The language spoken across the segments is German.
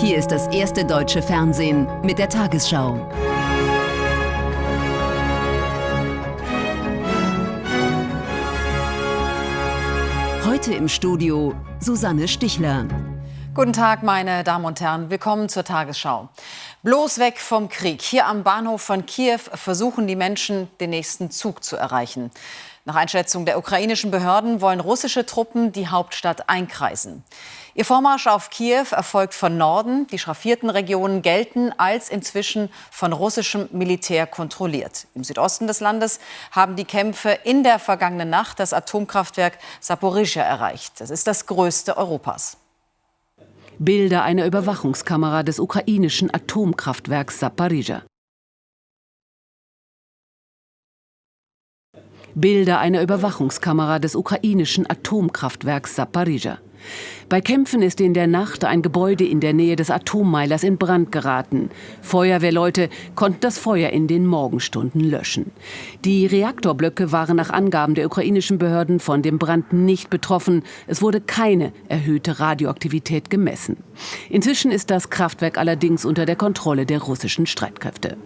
Hier ist das erste deutsche Fernsehen mit der Tagesschau. Heute im Studio Susanne Stichler. Guten Tag, meine Damen und Herren. Willkommen zur Tagesschau. Bloß weg vom Krieg. Hier am Bahnhof von Kiew versuchen die Menschen, den nächsten Zug zu erreichen. Nach Einschätzung der ukrainischen Behörden wollen russische Truppen die Hauptstadt einkreisen. Ihr Vormarsch auf Kiew erfolgt von Norden. Die schraffierten Regionen gelten als inzwischen von russischem Militär kontrolliert. Im Südosten des Landes haben die Kämpfe in der vergangenen Nacht das Atomkraftwerk Saporizhia erreicht. Das ist das größte Europas. Bilder einer Überwachungskamera des ukrainischen Atomkraftwerks Saporizhia. Bilder einer Überwachungskamera des ukrainischen Atomkraftwerks Saporizhia. Bei Kämpfen ist in der Nacht ein Gebäude in der Nähe des Atommeilers in Brand geraten. Feuerwehrleute konnten das Feuer in den Morgenstunden löschen. Die Reaktorblöcke waren nach Angaben der ukrainischen Behörden von dem Brand nicht betroffen. Es wurde keine erhöhte Radioaktivität gemessen. Inzwischen ist das Kraftwerk allerdings unter der Kontrolle der russischen Streitkräfte.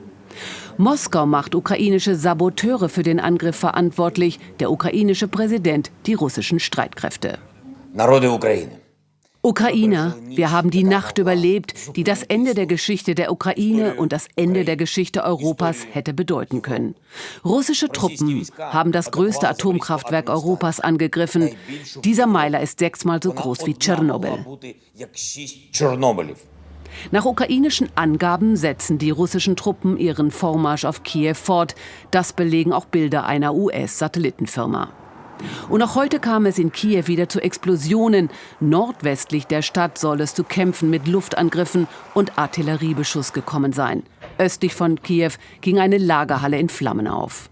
Moskau macht ukrainische Saboteure für den Angriff verantwortlich, der ukrainische Präsident die russischen Streitkräfte. Ukrainer, wir haben die Nacht überlebt, die das Ende der Geschichte der Ukraine und das Ende der Geschichte Europas hätte bedeuten können. Russische Truppen haben das größte Atomkraftwerk Europas angegriffen. Dieser Meiler ist sechsmal so groß wie Tschernobyl. Nach ukrainischen Angaben setzen die russischen Truppen ihren Vormarsch auf Kiew fort. Das belegen auch Bilder einer US-Satellitenfirma. Und auch heute kam es in Kiew wieder zu Explosionen. Nordwestlich der Stadt soll es zu Kämpfen mit Luftangriffen und Artilleriebeschuss gekommen sein. Östlich von Kiew ging eine Lagerhalle in Flammen auf.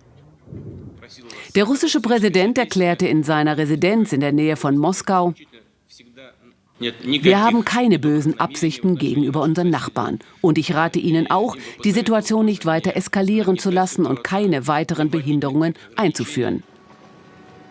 Der russische Präsident erklärte in seiner Residenz in der Nähe von Moskau, wir haben keine bösen Absichten gegenüber unseren Nachbarn. Und ich rate Ihnen auch, die Situation nicht weiter eskalieren zu lassen und keine weiteren Behinderungen einzuführen.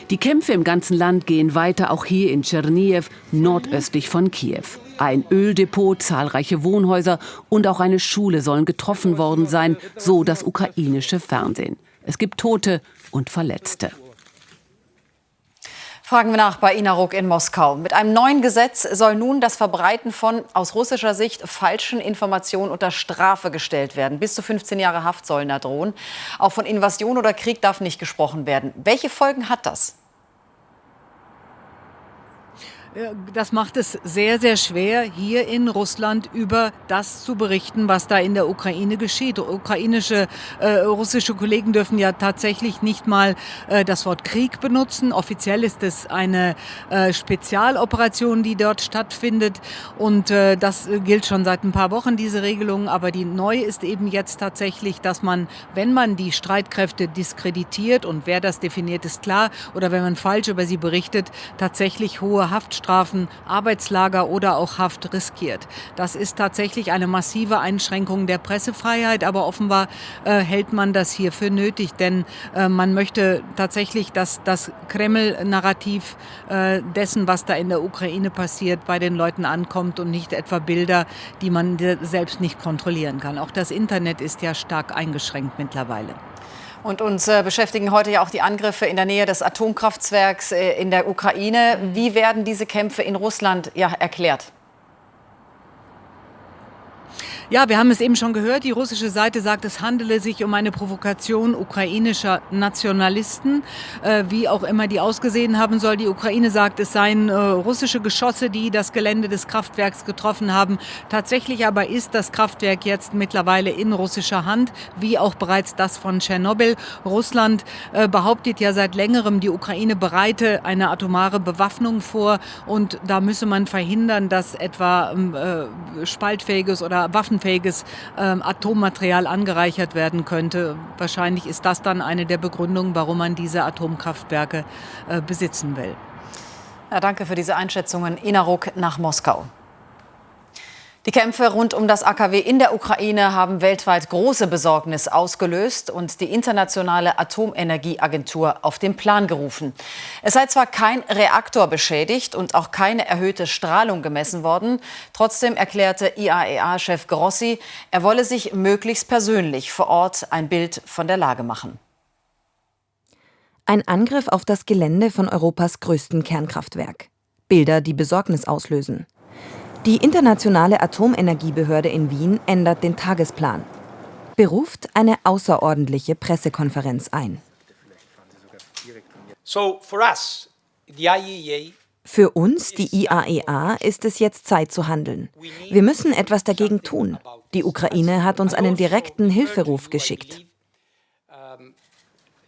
Die Kämpfe im ganzen Land gehen weiter, auch hier in Tscherniew, nordöstlich von Kiew. Ein Öldepot, zahlreiche Wohnhäuser und auch eine Schule sollen getroffen worden sein, so das ukrainische Fernsehen. Es gibt Tote und Verletzte. Fragen wir nach bei Inaruk in Moskau. Mit einem neuen Gesetz soll nun das Verbreiten von aus russischer Sicht falschen Informationen unter Strafe gestellt werden. Bis zu 15 Jahre Haft sollen da drohen. Auch von Invasion oder Krieg darf nicht gesprochen werden. Welche Folgen hat das? Das macht es sehr, sehr schwer, hier in Russland über das zu berichten, was da in der Ukraine geschieht. Ukrainische, äh, russische Kollegen dürfen ja tatsächlich nicht mal äh, das Wort Krieg benutzen. Offiziell ist es eine äh, Spezialoperation, die dort stattfindet. Und äh, das gilt schon seit ein paar Wochen, diese Regelung. Aber die neue ist eben jetzt tatsächlich, dass man, wenn man die Streitkräfte diskreditiert und wer das definiert, ist klar, oder wenn man falsch über sie berichtet, tatsächlich hohe Haft Haftstrafen, Arbeitslager oder auch Haft riskiert. Das ist tatsächlich eine massive Einschränkung der Pressefreiheit, aber offenbar äh, hält man das hier für nötig, denn äh, man möchte tatsächlich, dass das Kreml-Narrativ äh, dessen, was da in der Ukraine passiert, bei den Leuten ankommt und nicht etwa Bilder, die man selbst nicht kontrollieren kann. Auch das Internet ist ja stark eingeschränkt mittlerweile. Und uns äh, beschäftigen heute ja auch die Angriffe in der Nähe des Atomkraftwerks äh, in der Ukraine. Wie werden diese Kämpfe in Russland ja, erklärt? Ja, wir haben es eben schon gehört. Die russische Seite sagt, es handele sich um eine Provokation ukrainischer Nationalisten, äh, wie auch immer die ausgesehen haben soll. Die Ukraine sagt, es seien äh, russische Geschosse, die das Gelände des Kraftwerks getroffen haben. Tatsächlich aber ist das Kraftwerk jetzt mittlerweile in russischer Hand, wie auch bereits das von Tschernobyl. Russland äh, behauptet ja seit längerem, die Ukraine bereite eine atomare Bewaffnung vor und da müsse man verhindern, dass etwa ähm, äh, spaltfähiges oder Waffen waffenfähiges ähm, Atommaterial angereichert werden könnte. Wahrscheinlich ist das dann eine der Begründungen, warum man diese Atomkraftwerke äh, besitzen will. Ja, danke für diese Einschätzungen. Inaruk nach Moskau. Die Kämpfe rund um das AKW in der Ukraine haben weltweit große Besorgnis ausgelöst und die Internationale Atomenergieagentur auf den Plan gerufen. Es sei zwar kein Reaktor beschädigt und auch keine erhöhte Strahlung gemessen worden, trotzdem erklärte IAEA-Chef Grossi, er wolle sich möglichst persönlich vor Ort ein Bild von der Lage machen. Ein Angriff auf das Gelände von Europas größten Kernkraftwerk. Bilder, die Besorgnis auslösen. Die Internationale Atomenergiebehörde in Wien ändert den Tagesplan, beruft eine außerordentliche Pressekonferenz ein. E Für uns, die IAEA, ist es jetzt Zeit zu handeln. Wir müssen etwas dagegen tun. Die Ukraine hat uns einen direkten Hilferuf geschickt.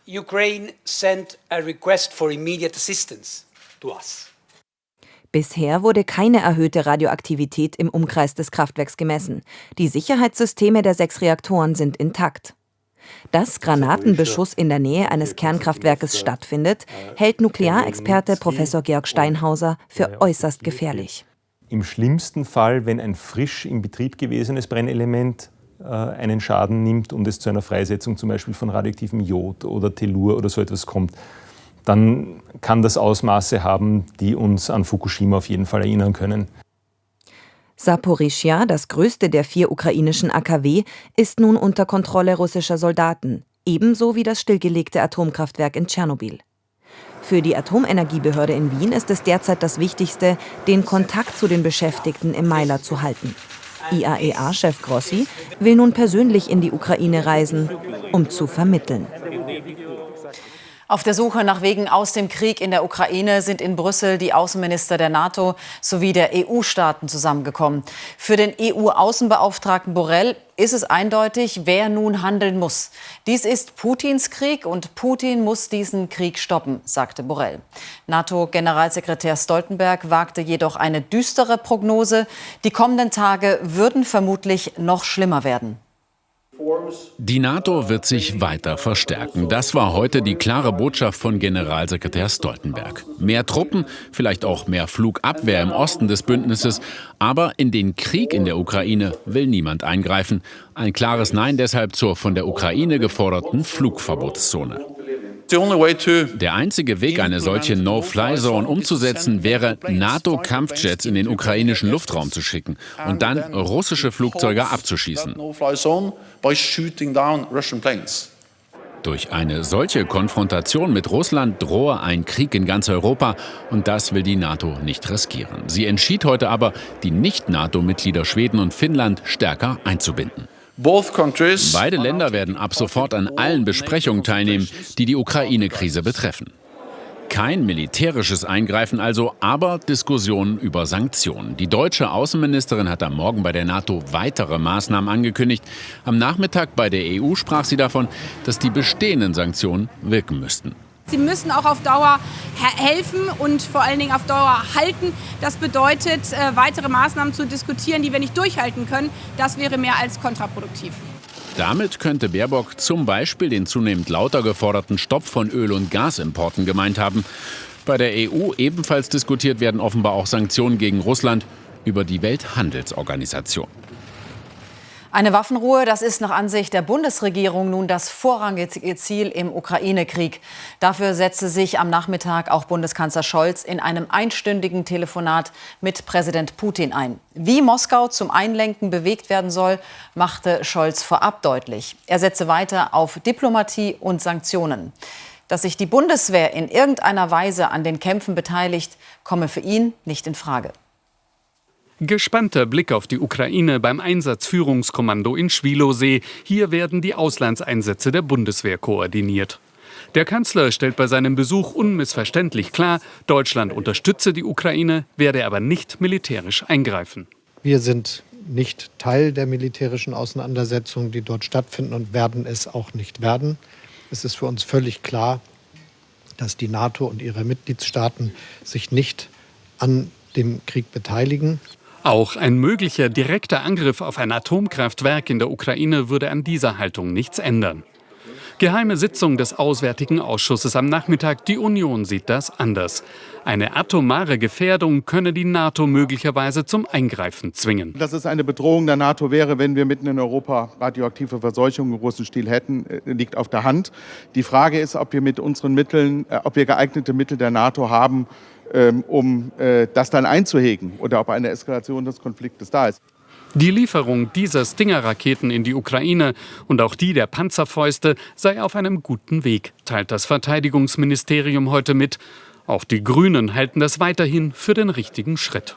Ukraine sent a request for immediate assistance to us. Bisher wurde keine erhöhte Radioaktivität im Umkreis des Kraftwerks gemessen. Die Sicherheitssysteme der sechs Reaktoren sind intakt. Dass Granatenbeschuss in der Nähe eines Kernkraftwerkes stattfindet, hält Nuklearexperte Professor Georg Steinhauser für äußerst gefährlich. Im schlimmsten Fall, wenn ein frisch in Betrieb gewesenes Brennelement äh, einen Schaden nimmt und es zu einer Freisetzung zum Beispiel von radioaktivem Jod oder Tellur oder so etwas kommt, dann kann das Ausmaße haben, die uns an Fukushima auf jeden Fall erinnern können. Saporischia, das größte der vier ukrainischen AKW, ist nun unter Kontrolle russischer Soldaten, ebenso wie das stillgelegte Atomkraftwerk in Tschernobyl. Für die Atomenergiebehörde in Wien ist es derzeit das Wichtigste, den Kontakt zu den Beschäftigten im Meiler zu halten. IAEA-Chef Grossi will nun persönlich in die Ukraine reisen, um zu vermitteln. Auf der Suche nach Wegen aus dem Krieg in der Ukraine sind in Brüssel die Außenminister der NATO sowie der EU-Staaten zusammengekommen. Für den EU-Außenbeauftragten Borrell ist es eindeutig, wer nun handeln muss. Dies ist Putins Krieg und Putin muss diesen Krieg stoppen, sagte Borrell. NATO-Generalsekretär Stoltenberg wagte jedoch eine düstere Prognose. Die kommenden Tage würden vermutlich noch schlimmer werden. Die NATO wird sich weiter verstärken. Das war heute die klare Botschaft von Generalsekretär Stoltenberg. Mehr Truppen, vielleicht auch mehr Flugabwehr im Osten des Bündnisses, aber in den Krieg in der Ukraine will niemand eingreifen. Ein klares Nein deshalb zur von der Ukraine geforderten Flugverbotszone. Der einzige Weg, eine solche No-Fly-Zone umzusetzen, wäre, NATO-Kampfjets in den ukrainischen Luftraum zu schicken und dann russische Flugzeuge abzuschießen. Durch eine solche Konfrontation mit Russland drohe ein Krieg in ganz Europa und das will die NATO nicht riskieren. Sie entschied heute aber, die Nicht-NATO-Mitglieder Schweden und Finnland stärker einzubinden. Beide Länder werden ab sofort an allen Besprechungen teilnehmen, die die Ukraine-Krise betreffen. Kein militärisches Eingreifen also, aber Diskussionen über Sanktionen. Die deutsche Außenministerin hat am Morgen bei der NATO weitere Maßnahmen angekündigt. Am Nachmittag bei der EU sprach sie davon, dass die bestehenden Sanktionen wirken müssten. Sie müssen auch auf Dauer helfen und vor allen Dingen auf Dauer halten. Das bedeutet, äh, weitere Maßnahmen zu diskutieren, die wir nicht durchhalten können. Das wäre mehr als kontraproduktiv. Damit könnte Baerbock zum Beispiel den zunehmend lauter geforderten Stopp von Öl- und Gasimporten gemeint haben. Bei der EU ebenfalls diskutiert werden offenbar auch Sanktionen gegen Russland über die Welthandelsorganisation. Eine Waffenruhe, das ist nach Ansicht der Bundesregierung nun das vorrangige Ziel im Ukraine-Krieg. Dafür setzte sich am Nachmittag auch Bundeskanzler Scholz in einem einstündigen Telefonat mit Präsident Putin ein. Wie Moskau zum Einlenken bewegt werden soll, machte Scholz vorab deutlich. Er setze weiter auf Diplomatie und Sanktionen. Dass sich die Bundeswehr in irgendeiner Weise an den Kämpfen beteiligt, komme für ihn nicht in Frage. Gespannter Blick auf die Ukraine beim Einsatzführungskommando in Schwilosee. Hier werden die Auslandseinsätze der Bundeswehr koordiniert. Der Kanzler stellt bei seinem Besuch unmissverständlich klar, Deutschland unterstütze die Ukraine, werde aber nicht militärisch eingreifen. Wir sind nicht Teil der militärischen Auseinandersetzungen, die dort stattfinden und werden es auch nicht werden. Es ist für uns völlig klar, dass die NATO und ihre Mitgliedstaaten sich nicht an dem Krieg beteiligen. Auch ein möglicher direkter Angriff auf ein Atomkraftwerk in der Ukraine würde an dieser Haltung nichts ändern. Geheime Sitzung des Auswärtigen Ausschusses am Nachmittag. Die Union sieht das anders. Eine atomare Gefährdung könne die NATO möglicherweise zum Eingreifen zwingen. Dass es eine Bedrohung der NATO wäre, wenn wir mitten in Europa radioaktive Verseuchung im großen Stil hätten, äh, liegt auf der Hand. Die Frage ist, ob wir mit unseren Mitteln, äh, ob wir geeignete Mittel der NATO haben, um äh, das dann einzuhegen oder ob eine Eskalation des Konfliktes da ist. Die Lieferung dieser Stinger-Raketen in die Ukraine und auch die der Panzerfäuste sei auf einem guten Weg, teilt das Verteidigungsministerium heute mit. Auch die Grünen halten das weiterhin für den richtigen Schritt.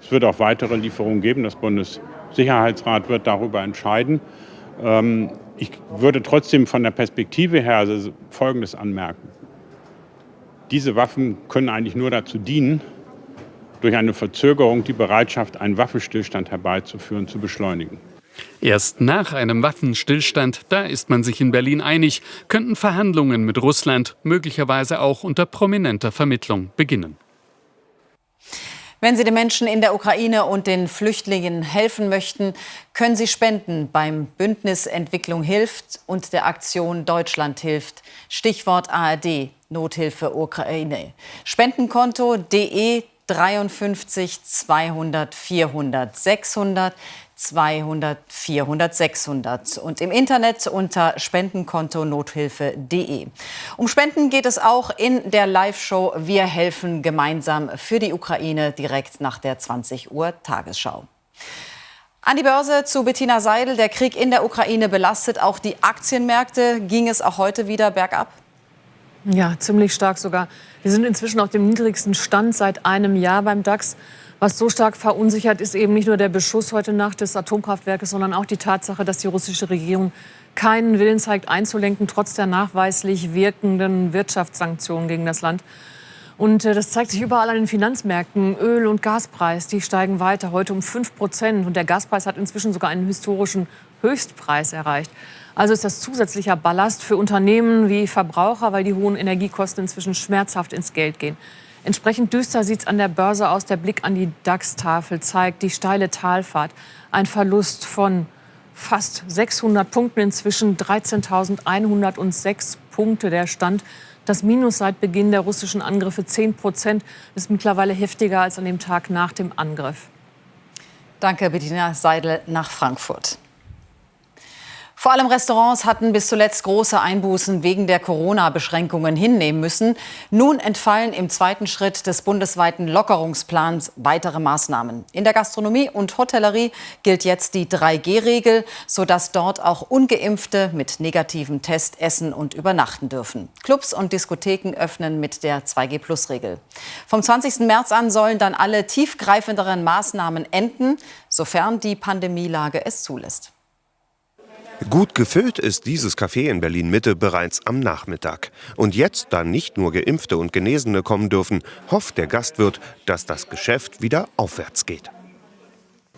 Es wird auch weitere Lieferungen geben. Das Bundessicherheitsrat wird darüber entscheiden. Ähm, ich würde trotzdem von der Perspektive her also Folgendes anmerken. Diese Waffen können eigentlich nur dazu dienen, durch eine Verzögerung die Bereitschaft, einen Waffenstillstand herbeizuführen, zu beschleunigen. Erst nach einem Waffenstillstand, da ist man sich in Berlin einig, könnten Verhandlungen mit Russland möglicherweise auch unter prominenter Vermittlung beginnen. Wenn Sie den Menschen in der Ukraine und den Flüchtlingen helfen möchten, können Sie spenden beim Bündnis Entwicklung hilft und der Aktion Deutschland hilft. Stichwort ARD, Nothilfe Ukraine. Spendenkonto de 53 200 400 600 200 400 600 und im Internet unter Spendenkonto nothilfe.de. Um Spenden geht es auch in der Live-Show Wir helfen gemeinsam für die Ukraine direkt nach der 20 Uhr Tagesschau. An die Börse zu Bettina Seidel. Der Krieg in der Ukraine belastet auch die Aktienmärkte. Ging es auch heute wieder bergab? Ja, ziemlich stark sogar. Wir sind inzwischen auf dem niedrigsten Stand seit einem Jahr beim DAX. Was so stark verunsichert, ist eben nicht nur der Beschuss heute Nacht des Atomkraftwerkes, sondern auch die Tatsache, dass die russische Regierung keinen Willen zeigt, einzulenken, trotz der nachweislich wirkenden Wirtschaftssanktionen gegen das Land. Und äh, das zeigt sich überall an den Finanzmärkten. Öl- und Gaspreis, die steigen weiter, heute um 5 Prozent. Und der Gaspreis hat inzwischen sogar einen historischen Höchstpreis erreicht. Also ist das zusätzlicher Ballast für Unternehmen wie Verbraucher, weil die hohen Energiekosten inzwischen schmerzhaft ins Geld gehen. Entsprechend düster sieht es an der Börse aus. Der Blick an die DAX-Tafel zeigt die steile Talfahrt. Ein Verlust von fast 600 Punkten, inzwischen 13.106 Punkte der Stand. Das Minus seit Beginn der russischen Angriffe 10 Prozent ist mittlerweile heftiger als an dem Tag nach dem Angriff. Danke, Bettina Seidel nach Frankfurt. Vor allem Restaurants hatten bis zuletzt große Einbußen wegen der Corona-Beschränkungen hinnehmen müssen. Nun entfallen im zweiten Schritt des bundesweiten Lockerungsplans weitere Maßnahmen. In der Gastronomie und Hotellerie gilt jetzt die 3G-Regel, sodass dort auch ungeimpfte mit negativem Test essen und übernachten dürfen. Clubs und Diskotheken öffnen mit der 2G-Plus-Regel. Vom 20. März an sollen dann alle tiefgreifenderen Maßnahmen enden, sofern die Pandemielage es zulässt. Gut gefüllt ist dieses Café in Berlin Mitte bereits am Nachmittag. Und jetzt, da nicht nur Geimpfte und Genesene kommen dürfen, hofft der Gastwirt, dass das Geschäft wieder aufwärts geht.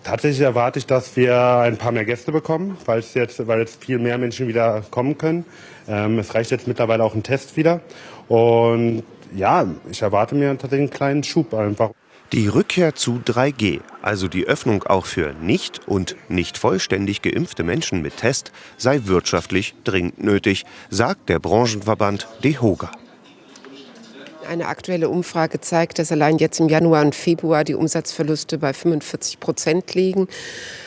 Tatsächlich erwarte ich, dass wir ein paar mehr Gäste bekommen, weil jetzt, weil jetzt viel mehr Menschen wieder kommen können. Ähm, es reicht jetzt mittlerweile auch ein Test wieder. Und ja, ich erwarte mir tatsächlich einen kleinen Schub einfach. Die Rückkehr zu 3G, also die Öffnung auch für nicht und nicht vollständig geimpfte Menschen mit Test, sei wirtschaftlich dringend nötig, sagt der Branchenverband DEHOGA. Eine aktuelle Umfrage zeigt, dass allein jetzt im Januar und Februar die Umsatzverluste bei 45 Prozent liegen.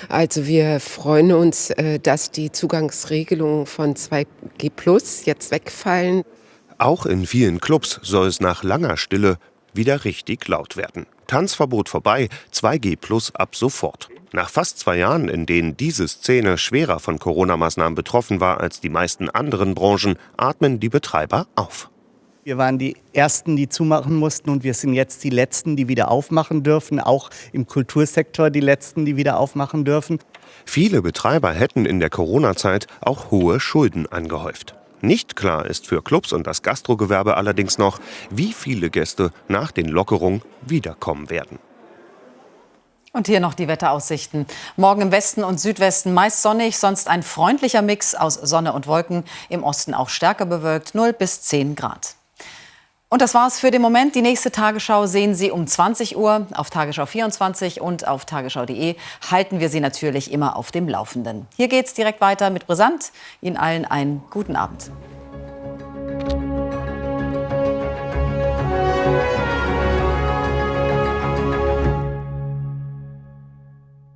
Also wir freuen uns, äh, dass die Zugangsregelungen von 2G Plus jetzt wegfallen. Auch in vielen Clubs soll es nach langer Stille wieder richtig laut werden. Tanzverbot vorbei, 2G Plus ab sofort. Nach fast zwei Jahren, in denen diese Szene schwerer von Corona-Maßnahmen betroffen war als die meisten anderen Branchen, atmen die Betreiber auf. Wir waren die Ersten, die zumachen mussten und wir sind jetzt die Letzten, die wieder aufmachen dürfen, auch im Kultursektor die Letzten, die wieder aufmachen dürfen. Viele Betreiber hätten in der Corona-Zeit auch hohe Schulden angehäuft. Nicht klar ist für Clubs und das Gastrogewerbe allerdings noch, wie viele Gäste nach den Lockerungen wiederkommen werden. Und hier noch die Wetteraussichten. Morgen im Westen und Südwesten meist sonnig, sonst ein freundlicher Mix aus Sonne und Wolken. Im Osten auch stärker bewölkt, 0 bis 10 Grad. Und das war's für den Moment. Die nächste Tagesschau sehen Sie um 20 Uhr auf Tagesschau 24 und auf tagesschau.de. Halten wir Sie natürlich immer auf dem Laufenden. Hier geht's direkt weiter mit Brisant. Ihnen allen einen guten Abend.